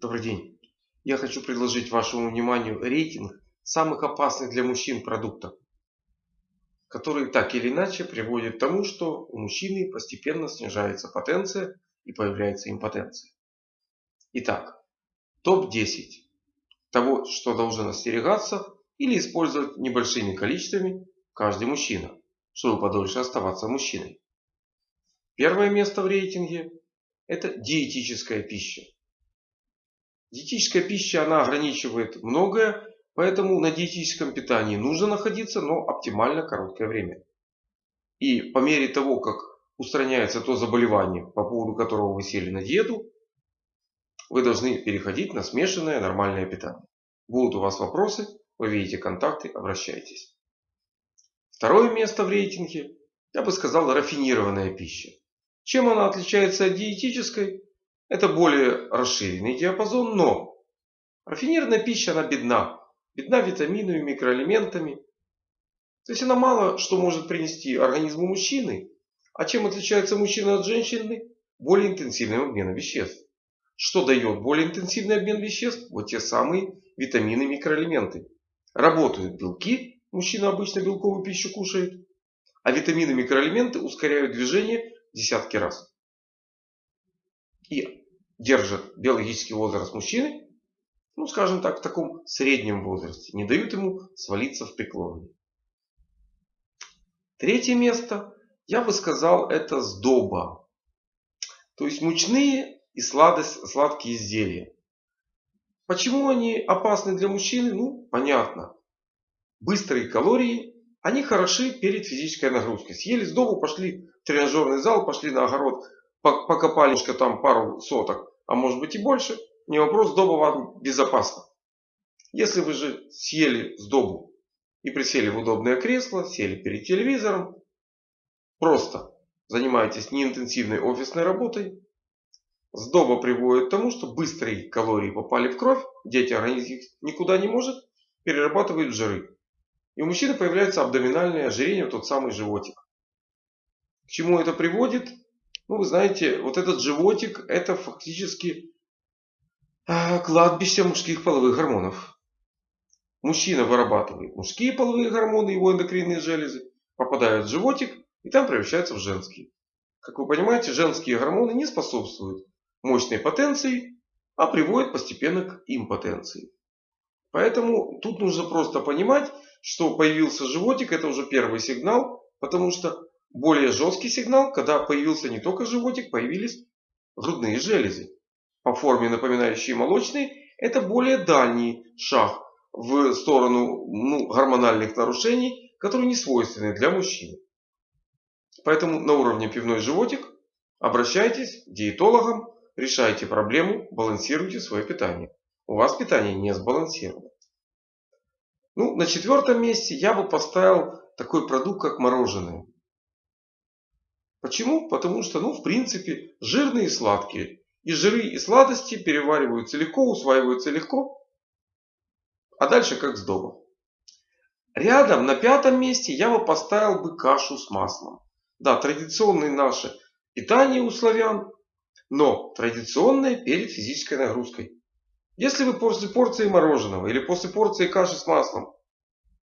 Добрый день. Я хочу предложить вашему вниманию рейтинг самых опасных для мужчин продуктов, которые так или иначе приводят к тому, что у мужчины постепенно снижается потенция и появляется импотенция. Итак, топ-10 того, что должен остерегаться или использовать небольшими количествами каждый мужчина, чтобы подольше оставаться мужчиной. Первое место в рейтинге – это диетическая пища. Диетическая пища, она ограничивает многое, поэтому на диетическом питании нужно находиться, но оптимально короткое время. И по мере того, как устраняется то заболевание, по поводу которого вы сели на диету, вы должны переходить на смешанное нормальное питание. Будут у вас вопросы, вы видите контакты, обращайтесь. Второе место в рейтинге, я бы сказал, рафинированная пища. Чем она отличается от диетической? Это более расширенный диапазон, но рафинированная пища, она бедна. Бедна витаминами, микроэлементами. То есть она мало что может принести организму мужчины. А чем отличается мужчина от женщины? Более интенсивным обменом веществ. Что дает более интенсивный обмен веществ? Вот те самые витамины, микроэлементы. Работают белки, мужчина обычно белковую пищу кушает. А витамины, микроэлементы ускоряют движение десятки раз и держат биологический возраст мужчины, ну скажем так, в таком среднем возрасте, не дают ему свалиться в преклонный. Третье место, я бы сказал, это сдоба. То есть мучные и сладость, сладкие изделия. Почему они опасны для мужчины? Ну, понятно. Быстрые калории, они хороши перед физической нагрузкой. Съели сдобу, пошли в тренажерный зал, пошли на огород, покопали там пару соток, а может быть и больше, не вопрос, сдоба вам безопасна. Если вы же съели сдобу и присели в удобное кресло, сели перед телевизором, просто занимаетесь неинтенсивной офисной работой, сдоба приводит к тому, что быстрые калории попали в кровь, дети организм никуда не может, перерабатывают жиры. И у мужчины появляется абдоминальное ожирение, тот самый животик. К чему это приводит? Ну, вы знаете, вот этот животик, это фактически а, кладбище мужских половых гормонов. Мужчина вырабатывает мужские половые гормоны, его эндокринные железы, попадают в животик и там превращаются в женские. Как вы понимаете, женские гормоны не способствуют мощной потенции, а приводят постепенно к импотенции. Поэтому тут нужно просто понимать, что появился животик, это уже первый сигнал, потому что более жесткий сигнал, когда появился не только животик, появились грудные железы. По форме напоминающие молочные, это более дальний шаг в сторону ну, гормональных нарушений, которые не свойственны для мужчин. Поэтому на уровне пивной животик обращайтесь к диетологам, решайте проблему, балансируйте свое питание. У вас питание не сбалансировано. Ну, на четвертом месте я бы поставил такой продукт, как мороженое. Почему? Потому что, ну, в принципе, жирные и сладкие. И жиры, и сладости перевариваются легко, усваиваются легко. А дальше как сдоба. Рядом, на пятом месте, я бы поставил бы кашу с маслом. Да, традиционное наше питание у славян, но традиционное перед физической нагрузкой. Если вы после порции мороженого или после порции каши с маслом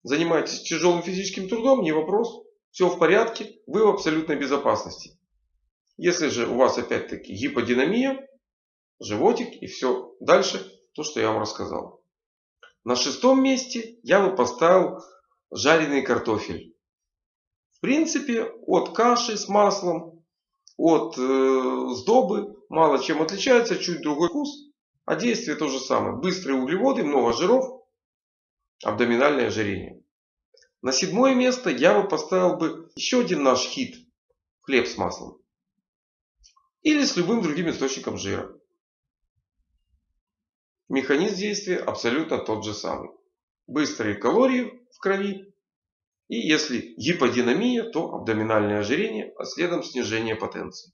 занимаетесь тяжелым физическим трудом, не вопрос. Все в порядке, вы в абсолютной безопасности. Если же у вас опять-таки гиподинамия, животик и все дальше, то, что я вам рассказал. На шестом месте я бы поставил жареный картофель. В принципе, от каши с маслом, от э, сдобы мало чем отличается, чуть другой вкус, а действие то же самое. Быстрые углеводы, много жиров, абдоминальное ожирение. На седьмое место я бы поставил бы еще один наш хит. Хлеб с маслом. Или с любым другим источником жира. Механизм действия абсолютно тот же самый. Быстрые калории в крови. И если гиподинамия, то абдоминальное ожирение, а следом снижение потенции.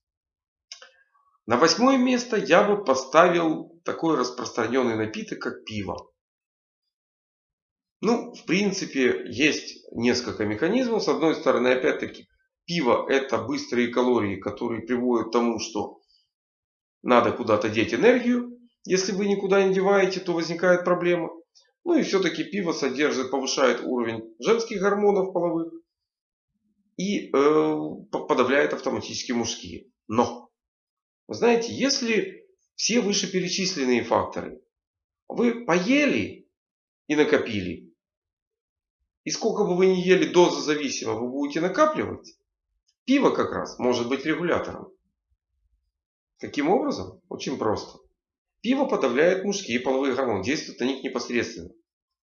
На восьмое место я бы поставил такой распространенный напиток, как пиво. Ну, в принципе, есть несколько механизмов. С одной стороны, опять-таки, пиво это быстрые калории, которые приводят к тому, что надо куда-то деть энергию. Если вы никуда не деваете, то возникает проблема. Ну и все-таки пиво содержит, повышает уровень женских гормонов половых и э, подавляет автоматически мужские. Но, знаете, если все вышеперечисленные факторы вы поели и накопили, и сколько бы вы ни ели доза зависимо, вы будете накапливать, пиво как раз может быть регулятором. Каким образом? Очень просто. Пиво подавляет мужские половые гормоны, действует на них непосредственно.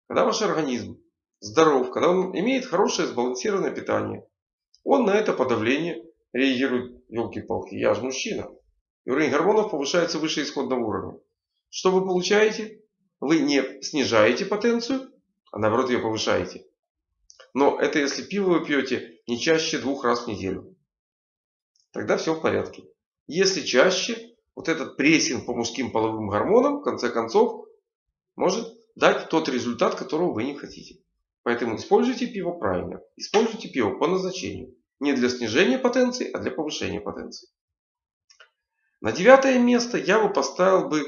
Когда ваш организм здоров, когда он имеет хорошее сбалансированное питание, он на это подавление реагирует, елки-палки, я же мужчина. И уровень гормонов повышается выше исходного уровня. Что вы получаете? Вы не снижаете потенцию, а наоборот ее повышаете. Но это если пиво вы пьете не чаще двух раз в неделю. Тогда все в порядке. Если чаще, вот этот прессинг по мужским половым гормонам, в конце концов, может дать тот результат, которого вы не хотите. Поэтому используйте пиво правильно. Используйте пиво по назначению. Не для снижения потенции, а для повышения потенции. На девятое место я бы поставил бы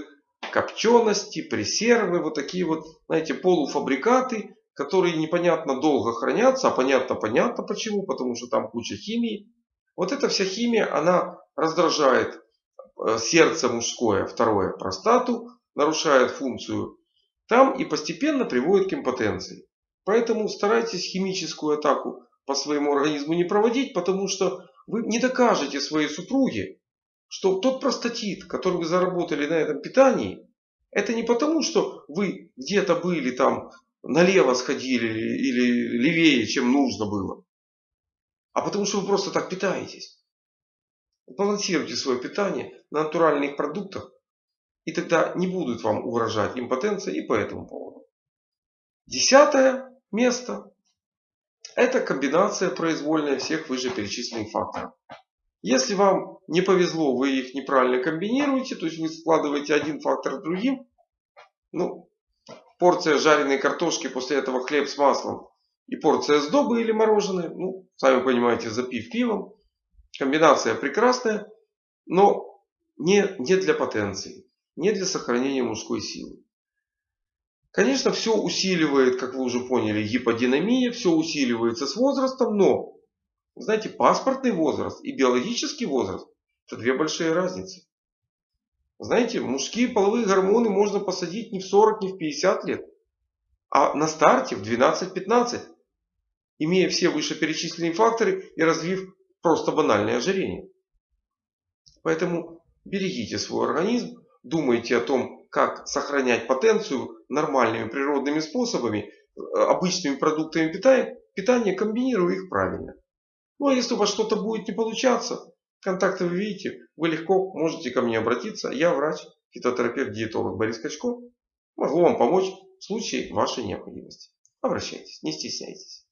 копчености, пресервы, вот такие вот, знаете, полуфабрикаты, которые непонятно долго хранятся, а понятно-понятно почему, потому что там куча химии. Вот эта вся химия, она раздражает э, сердце мужское, второе простату, нарушает функцию там и постепенно приводит к импотенции. Поэтому старайтесь химическую атаку по своему организму не проводить, потому что вы не докажете своей супруге, что тот простатит, который вы заработали на этом питании, это не потому, что вы где-то были там налево сходили или левее, чем нужно было, а потому что вы просто так питаетесь. Балансируйте свое питание на натуральных продуктах, и тогда не будут вам угрожать импотенция и по этому поводу. Десятое место – это комбинация произвольная всех вышеперечисленных факторов. Если вам не повезло, вы их неправильно комбинируете, то есть вы складываете один фактор с другим, ну, порция жареной картошки, после этого хлеб с маслом и порция сдобы или мороженое, ну, сами понимаете, запив пивом. Комбинация прекрасная, но не, не для потенции, не для сохранения мужской силы. Конечно, все усиливает, как вы уже поняли, гиподинамия, все усиливается с возрастом, но знаете, паспортный возраст и биологический возраст – это две большие разницы. Знаете, мужские половые гормоны можно посадить не в 40, не в 50 лет, а на старте в 12-15, имея все вышеперечисленные факторы и развив просто банальное ожирение. Поэтому берегите свой организм, думайте о том, как сохранять потенцию нормальными природными способами, обычными продуктами питания, питания комбинируя их правильно. Ну а если у вас что-то будет не получаться, контакты вы видите, вы легко можете ко мне обратиться. Я врач, фитотерапевт, диетолог Борис Качко. Могу вам помочь в случае вашей необходимости. Обращайтесь, не стесняйтесь.